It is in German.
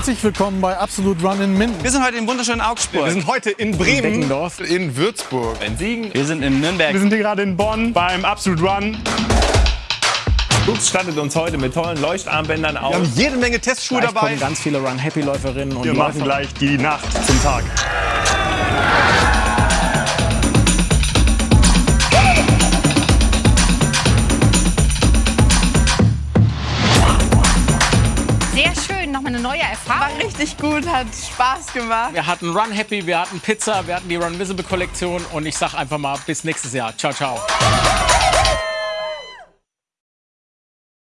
Herzlich willkommen bei Absolut Run in Minden. Wir sind heute im wunderschönen Augsburg. Wir sind heute in Bremen, Beckendorf. in Würzburg, in Siegen. Wir sind in Nürnberg. Wir sind hier gerade in Bonn beim Absolute Run. Lux stattet uns heute mit tollen Leuchtarmbändern aus. Wir haben jede Menge Testschuhe Gleich dabei. kommen ganz viele Run-Happy-Läuferinnen und Wir Läufer. machen gleich die Nacht zum Tag. Schön, nochmal eine neue Erfahrung. War richtig gut, hat Spaß gemacht. Wir hatten Run Happy, wir hatten Pizza, wir hatten die Run Visible Kollektion und ich sag einfach mal bis nächstes Jahr. Ciao, ciao.